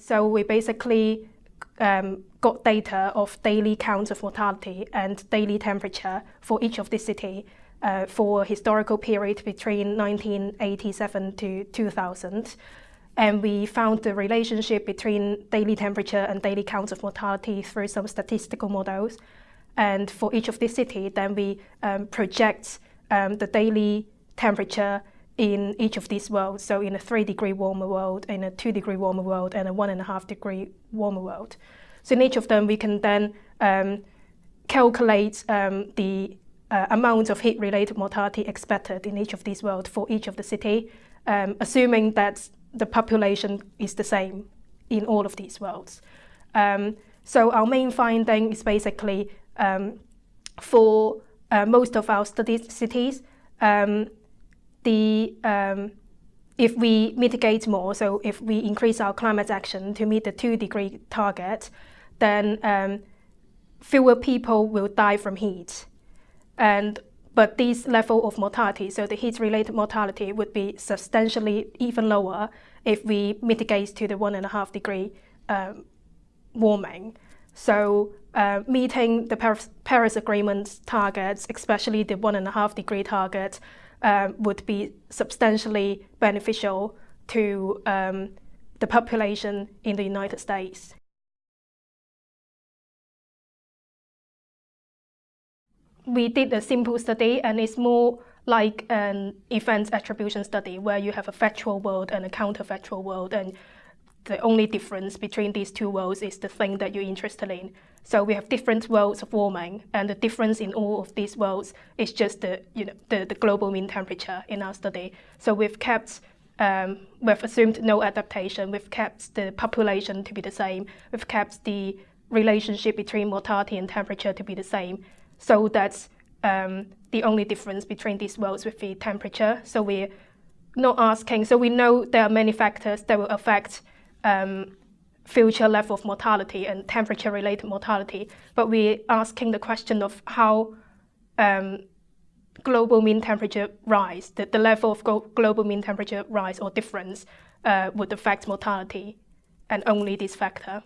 So we basically um, got data of daily counts of mortality and daily temperature for each of the city uh, for historical period between 1987 to 2000. And we found the relationship between daily temperature and daily counts of mortality through some statistical models. And for each of the city, then we um, project um, the daily temperature in each of these worlds. So in a three degree warmer world, in a two degree warmer world, and a one and a half degree warmer world. So in each of them, we can then um, calculate um, the uh, amount of heat-related mortality expected in each of these worlds for each of the city, um, assuming that the population is the same in all of these worlds. Um, so our main finding is basically um, for uh, most of our studied cities, um, the um, if we mitigate more, so if we increase our climate action to meet the two degree target, then um, fewer people will die from heat. And but this level of mortality, so the heat-related mortality would be substantially even lower if we mitigate to the one and a half degree um, warming. So uh, meeting the Paris, Paris Agreement targets, especially the one and a half degree target, um, would be substantially beneficial to um, the population in the United States. We did a simple study and it's more like an event attribution study where you have a factual world and a counterfactual world and the only difference between these two worlds is the thing that you're interested in. So we have different worlds of warming, and the difference in all of these worlds is just the, you know, the, the global mean temperature in our study. So we've kept, um, we've assumed no adaptation, we've kept the population to be the same, we've kept the relationship between mortality and temperature to be the same. So that's um, the only difference between these worlds with the temperature. So we're not asking, so we know there are many factors that will affect um, future level of mortality and temperature-related mortality, but we're asking the question of how um, global mean temperature rise, the, the level of global mean temperature rise or difference uh, would affect mortality, and only this factor.